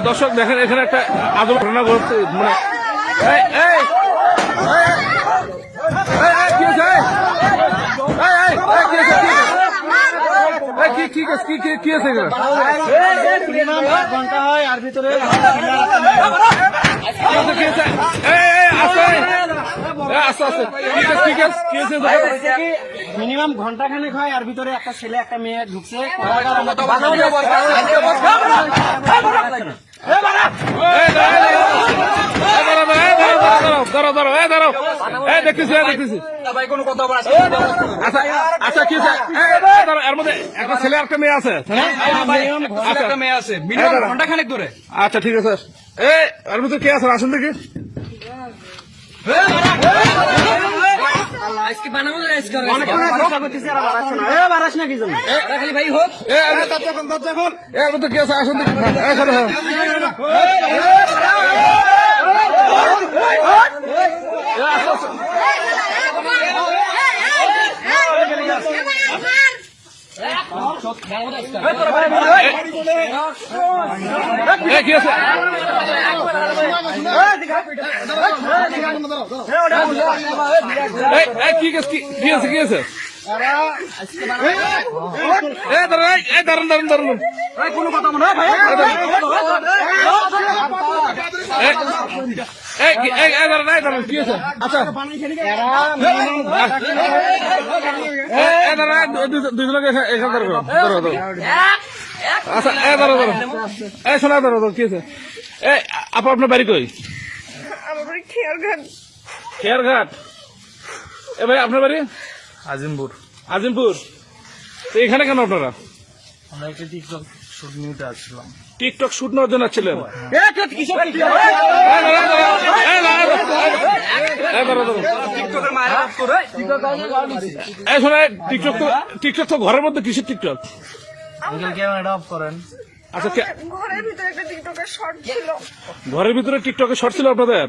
দর্শক দেখেন এখানে একটা আদর ঘটনা ঘটছে মানে কি- কি- কি- কি- কি- কি হয়েছে এখানে? ঘণ্টা হয় আর ভিতরে? মিনিমাম ঘণ্টা খানেক হয় আর ভিতরে একটা ছেলে একটা মেয়ে ঢুকছে এই, দাঁড়াও, এই, দেখতেছি, দেখতেছি। আচ্ছা, আচ্ছা, কি এর মধ্যে একটা ছেলে আর একটা মেয়ে আছে আচ্ছা। ঘণ্টা খানেক ধরে আচ্ছা ঠিক আছে এর মধ্যে কে আছে আসুন দেখি আজকে বানাবো আজকে বারাস না কি জন্য খালি ভাই হোক এ, এর এর মধ্যে কে আছে আসুন দেখি হ্যাঁ, এই, শোনো, হ্যাঁ। এ, কি আছে কি আছে, দাঁড়ান, দাঁড়ান, দাঁড়ান। কোনো কথা মনে হয় আচ্ছা। এ। আচ্ছা আপা আপনার বাড়ি কই? খেয়ারঘাট। ভাই আপনার বাড়ি? আজিমপুর। আজিমপুর। তো এখানে কেন আপনারা? আমরা একটা টিকটক শুট নিতে আসছিলাম টিকটক শুট নেওয়ার জন্য ছিলেন এই শোনা টিকটক তো টিকটক তো ঘরের মধ্যে কিসের টিকটক ক্যামেরাটা অফ করেন। আচ্ছা ঘরের ভিতরে একটা টিকটকের শর্ট ছিল। ঘরের ভিতরে টিকটকে শর্ট ছিল আপনাদের?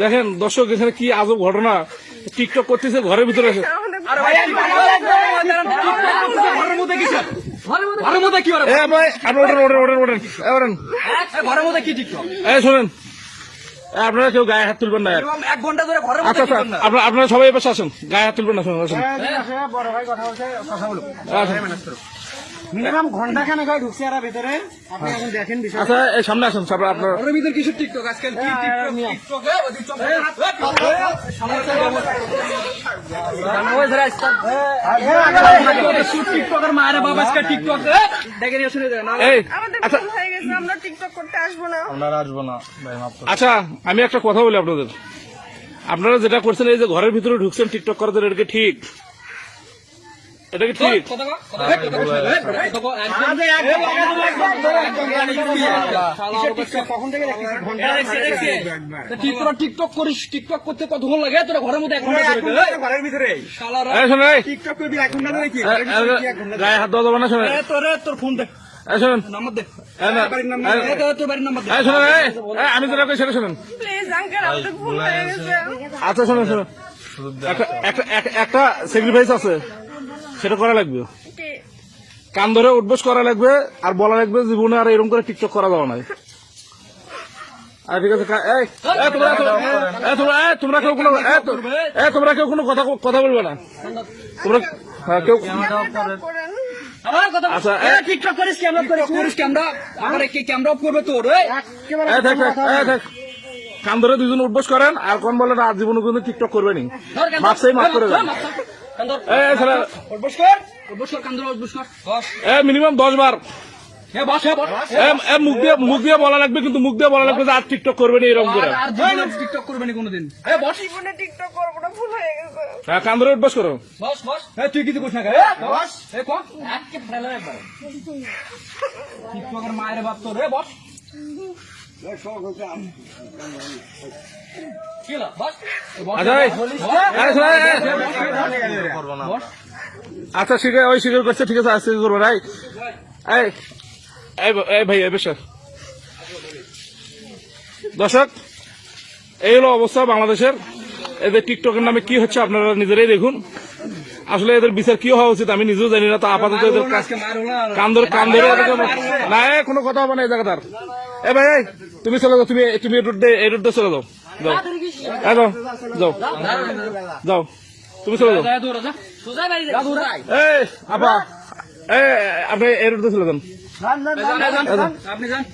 দেখেন দর্শক এখানে কি আজব ঘটনা। টিকটক করতেছে ঘরের ভিতরে এসে আমাদের ঘরের মধ্যে কি স্যার ঘরের মধ্যে কি এ ভাই আপনি ওঠেন ওঠেন ওঠেন ওঠেন। এ, ওঠেন। ঘরের মধ্যে কি টিকটক এই শোনেন। আপনারা কেউ গায়ে হাত তুলবেন না এক ঘণ্টা ধরে ঘরের আচ্ছা আচ্ছা আপনারা আপনারা সবাই এবার আসেন। গায়ে হাত তুলবেন না শুনুন আসেন। বড় ভাই কথা বলছে কথা বলুন আচ্ছা, ঘণ্টা হয় ঢুকছে আর ভিতরে। আপনি এখন দেখেন বিষয় আচ্ছা এই সামনে আসুন তারপর আপনার ঘরের ভিতরে কিছু টিকটক আজকাল কি টিকটক টিকটক এ, ওদিক চল। টিকটকের মায়ের বাবা আজকে টিকটক দেখে নিয়ে শুনে যায় এই আচ্ছা হয়ে গেছে আমরা টিকটক করতে আসব না আমরা আসব না ভাই মাফ আচ্ছা আমি একটা কথা বলি আপনাদের। আপনারা যেটা করছেন এই যে ঘরের ভিতরে ঢুকছেন টিকটক করার জন্য এটা ঠিক? এটা কি ঠিক তোরা টিকটক করিস টিকটক করতে কতক্ষণ লাগে তোরা ঘরের মধ্যে এক ঘণ্টা ধরে বে, এই, ঘরের ভিতরে শালারা। এই শোনেন এই টিকটক করবি এক ঘণ্টা ধরে কি এ, এ, গায়ে হাত দেওয়া না শোনেন এ, তোর ফোন তোর- তোর আমি কই সেটা শোনেন প্লিজ আঙ্কেল আমাদের ভুল হয়ে গেছে আচ্ছা শোনেন শোনেন একটা স্যাক্রিফাইস আছে সেটা করা লাগবে। কি কান ধরে উঠবোস করা লাগবে আর বলা লাগবে জীবনে আর এরকম করে টিকটক করা যাবে না। আর ঠিক আছে কা- এই, এই, তোমরা তোমরা- এই, তোমরা এই, তোমরা কেউ কোনো তো- এই, তোমরা কেউ কোনো কথা কথা বলবে না। তোমরা হ্যাঁ, কেউ করেন আমার কথা আচ্ছা, এ, এ- টিকটক করিস ক্যামেরা করিস করিস ক্যামেরা আমার ক্যামেরা অফ করবে তোর এই? এই, থাক, থাক, এই, থাক। কান ধরে দুজন উঠবোস করেন আর কোন বলে আর জীবনে কোনো টিকটক করবে নি। মাপ করে দেন। মিনিমাম দশ বার। মুখ দিয়ে মুখ দিয়ে বলা লাগবে কিন্তু মুখ দিয়ে বলা লাগবে যে আর টিকটক করবে না এরকম করে। আর টিকটক করবে না কোনোদিন। এ বস। জীবনে টিকটক করব না ভুল হয়ে গেছে। হ্যাঁ কান ধরে করো। বস বস। এ তুই কিছু করিস না টিকটকের মায়ের বাপ তোর বস। আচ্ছা আচ্ছা স্বীকার ওই স্বীকার করছে, ঠিক আছে আজকে করব রাই এই ভাই, এই বেশ। দর্শক, এই হলো অবস্থা বাংলাদেশের। এদের টিকটকের নামে কি হচ্ছে আপনারা নিজেরাই দেখুন। আসলে এদের বিচার কি হওয়া উচিত আমি নিজেও জানি না তো আপাতত এদের কান ধরে কান ধরে না কোনো কথা হবে না এই জায়গাটার। এ ভাই তুমি চলে যাও তুমি তুমি এই রোড চলে যাও। যাও। এ, যাও যাও। তুমি চলে যাও। এই আপা এই আপনি এই রোডে চলে যান। আপনি যান।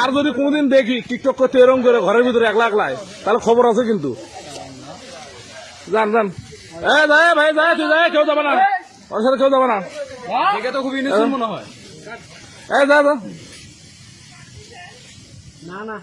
আর যদি কোনোদিন দেখি টিকটক করতে এরকম করে ঘরের ভিতরে একলা একলাই তাহলে খবর আছে কিন্তু। যান যান। এ যায় ভাই যায় তুই যায় কেউ যাবে না। ওর সাথে কেউ যাবে না। দেখে তো খুব ইনোসেন্ট মনে হয়। এই যা যা। না না।